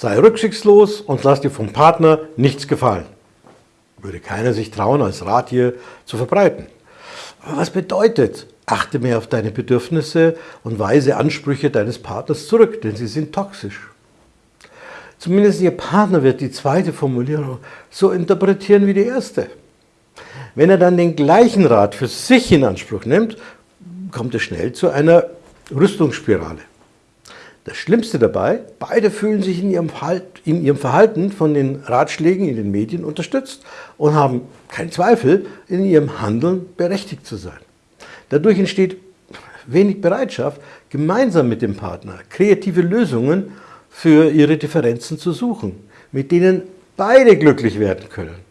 Sei rücksichtslos und lass dir vom Partner nichts gefallen. Würde keiner sich trauen, als Rat hier zu verbreiten. Aber was bedeutet, achte mehr auf deine Bedürfnisse und weise Ansprüche deines Partners zurück, denn sie sind toxisch. Zumindest Ihr Partner wird die zweite Formulierung so interpretieren wie die erste. Wenn er dann den gleichen Rat für sich in Anspruch nimmt, kommt es schnell zu einer Rüstungsspirale. Das Schlimmste dabei, beide fühlen sich in ihrem, in ihrem, Verhalten von den Ratschlägen in den Medien unterstützt und haben keinen Zweifel, in ihrem Handeln berechtigt zu sein. Dadurch entsteht wenig Bereitschaft, gemeinsam mit dem Partner kreative Lösungen für ihre Differenzen zu suchen, mit denen beide glücklich werden können.